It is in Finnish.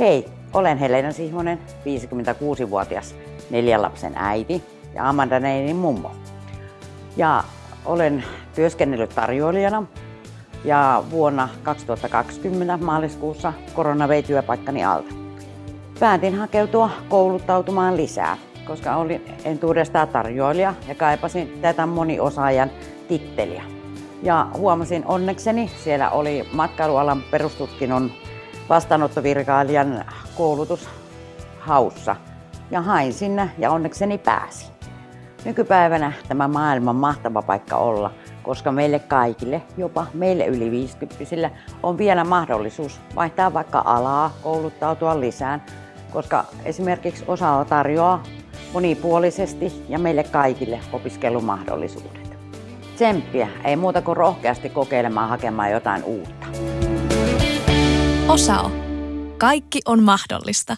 Hei, olen Helena Sihvonen, 56-vuotias neljän lapsen äiti ja Amanda Neinin mummo. Ja olen työskennellyt tarjoilijana ja vuonna 2020 maaliskuussa korona vei työpaikkani alta. Päätin hakeutua kouluttautumaan lisää, koska olin entuudestaan tarjoilija ja kaipasin tätä moniosaajan titteliä. Ja huomasin onnekseni, siellä oli matkailualan perustutkinnon vastaanottovirkailijan koulutus haussa. Ja hain sinne ja onnekseni pääsin. Nykypäivänä tämä maailman mahtava paikka olla, koska meille kaikille, jopa meille yli 50 on vielä mahdollisuus vaihtaa vaikka alaa, kouluttautua lisään, koska esimerkiksi osa tarjoaa monipuolisesti ja meille kaikille opiskelumahdollisuudet. Tsemppiä, ei muuta kuin rohkeasti kokeilemaan hakemaan jotain uutta. Osao. Kaikki on mahdollista.